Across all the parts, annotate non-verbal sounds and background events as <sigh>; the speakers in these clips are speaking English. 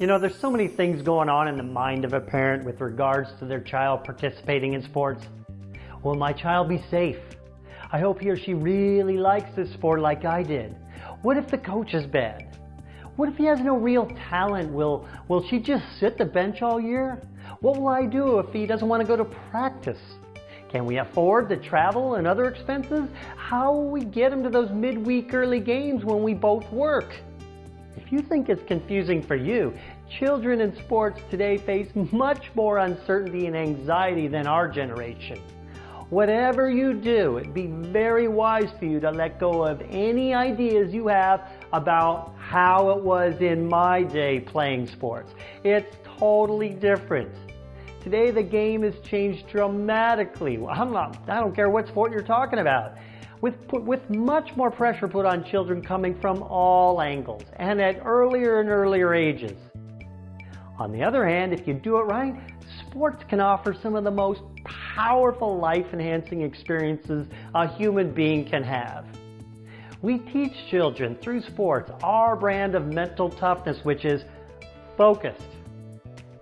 You know, there's so many things going on in the mind of a parent with regards to their child participating in sports. Will my child be safe? I hope he or she really likes this sport like I did. What if the coach is bad? What if he has no real talent? Will, will she just sit the bench all year? What will I do if he doesn't want to go to practice? Can we afford the travel and other expenses? How will we get him to those midweek early games when we both work? If you think it's confusing for you, children in sports today face much more uncertainty and anxiety than our generation. Whatever you do, it'd be very wise for you to let go of any ideas you have about how it was in my day playing sports. It's totally different. Today the game has changed dramatically. I'm not, I don't care what sport you're talking about with, with much more pressure put on children coming from all angles and at earlier and earlier ages. On the other hand, if you do it right, sports can offer some of the most powerful life-enhancing experiences a human being can have. We teach children through sports our brand of mental toughness, which is focused,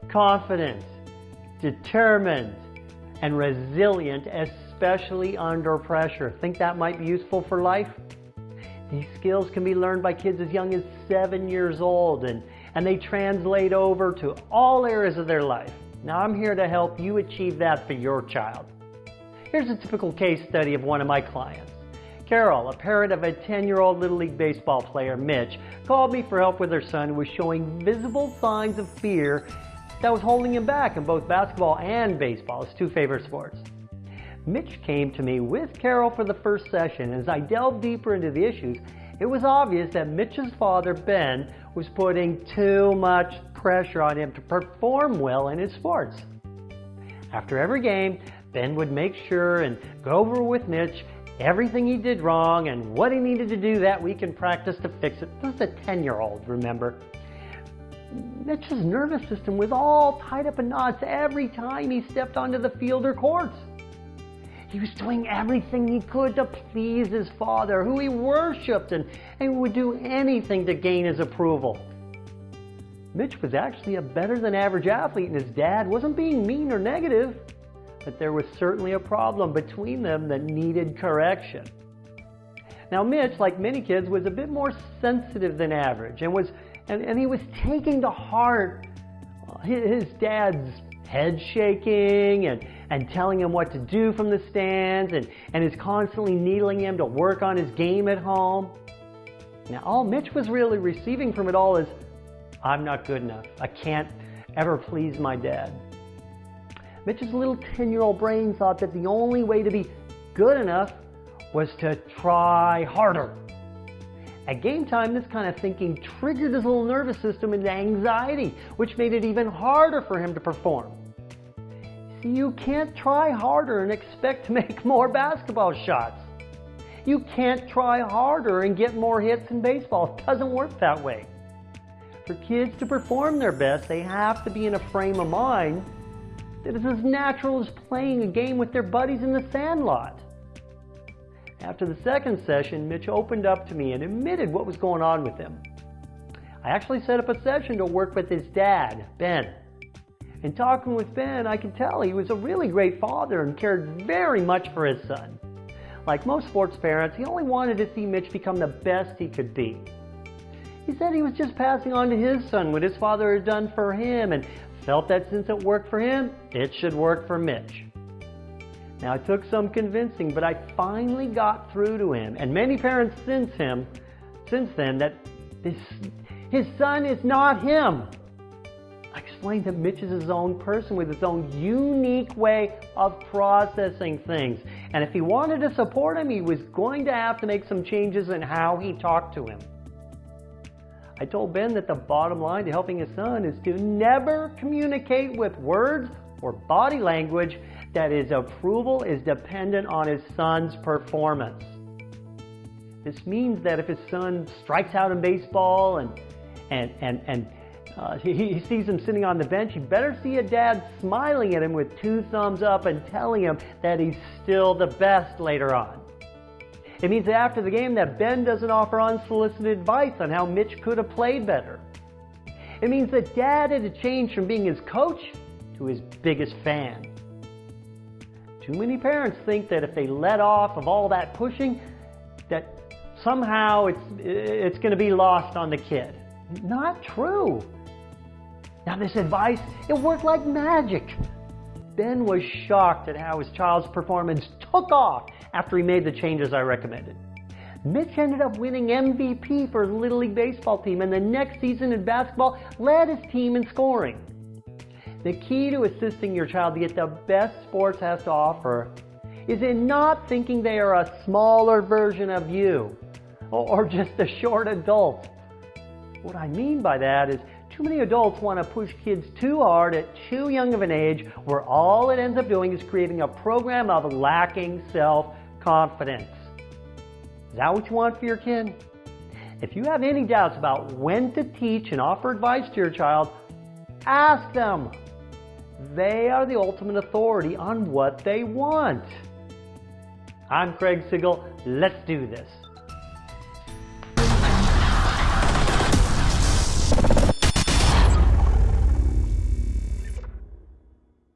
confident, determined, and resilient, especially under pressure. Think that might be useful for life? These skills can be learned by kids as young as seven years old and, and they translate over to all areas of their life. Now I'm here to help you achieve that for your child. Here's a typical case study of one of my clients. Carol, a parent of a 10-year-old Little League baseball player, Mitch, called me for help with her son who was showing visible signs of fear that was holding him back in both basketball and baseball, his two favorite sports. Mitch came to me with Carol for the first session. As I delved deeper into the issues, it was obvious that Mitch's father, Ben, was putting too much pressure on him to perform well in his sports. After every game, Ben would make sure and go over with Mitch everything he did wrong and what he needed to do that week in practice to fix it. This is a 10-year-old, remember? Mitch's nervous system was all tied up in knots every time he stepped onto the field or courts. He was doing everything he could to please his father, who he worshiped, and, and would do anything to gain his approval. Mitch was actually a better than average athlete, and his dad wasn't being mean or negative, but there was certainly a problem between them that needed correction. Now Mitch, like many kids, was a bit more sensitive than average, and was and, and he was taking to heart his dad's head shaking and, and telling him what to do from the stands and, and is constantly needling him to work on his game at home. Now, all Mitch was really receiving from it all is, I'm not good enough. I can't ever please my dad. Mitch's little 10-year-old brain thought that the only way to be good enough was to try harder. At game time, this kind of thinking triggered his little nervous system into anxiety, which made it even harder for him to perform. See, you can't try harder and expect to <laughs> make more basketball shots. You can't try harder and get more hits in baseball. It doesn't work that way. For kids to perform their best, they have to be in a frame of mind that is as natural as playing a game with their buddies in the sandlot. After the second session, Mitch opened up to me and admitted what was going on with him. I actually set up a session to work with his dad, Ben. In talking with Ben, I could tell he was a really great father and cared very much for his son. Like most sports parents, he only wanted to see Mitch become the best he could be. He said he was just passing on to his son what his father had done for him and felt that since it worked for him, it should work for Mitch. Now it took some convincing, but I finally got through to him and many parents since him, since then, that this, his son is not him. I explained that Mitch is his own person with his own unique way of processing things. And if he wanted to support him, he was going to have to make some changes in how he talked to him. I told Ben that the bottom line to helping his son is to never communicate with words or body language that his approval is dependent on his son's performance. This means that if his son strikes out in baseball and, and, and, and uh, he, sees him sitting on the bench, he better see a dad smiling at him with two thumbs up and telling him that he's still the best later on. It means that after the game that Ben doesn't offer unsolicited advice on how Mitch could have played better. It means that dad had to change from being his coach to his biggest fan. Too many parents think that if they let off of all that pushing, that somehow it's, it's going to be lost on the kid. Not true. Now this advice, it worked like magic. Ben was shocked at how his child's performance took off after he made the changes I recommended. Mitch ended up winning MVP for his Little League Baseball team and the next season in basketball led his team in scoring. The key to assisting your child to get the best sports has to offer is in not thinking they are a smaller version of you or just a short adult. What I mean by that is too many adults want to push kids too hard at too young of an age where all it ends up doing is creating a program of lacking self-confidence. Is that what you want for your kid? If you have any doubts about when to teach and offer advice to your child, ask them. They are the ultimate authority on what they want. I'm Craig Sigl. Let's do this.